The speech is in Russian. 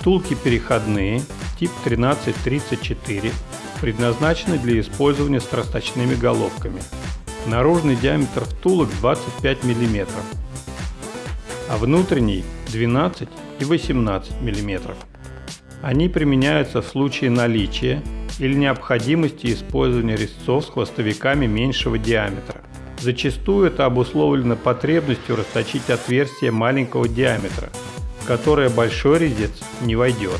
Втулки переходные, тип 1334, предназначены для использования с расточными головками. Наружный диаметр втулок 25 мм, а внутренний 12 и 18 мм. Они применяются в случае наличия или необходимости использования резцов с хвостовиками меньшего диаметра. Зачастую это обусловлено потребностью расточить отверстие маленького диаметра, в которое большой резец не войдет.